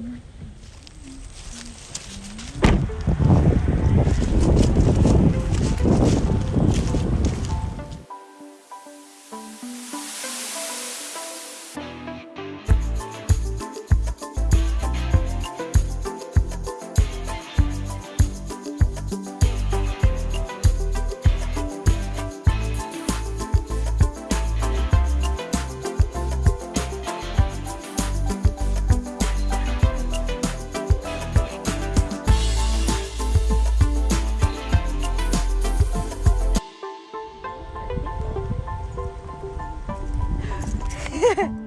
Mm-hmm. Yeah.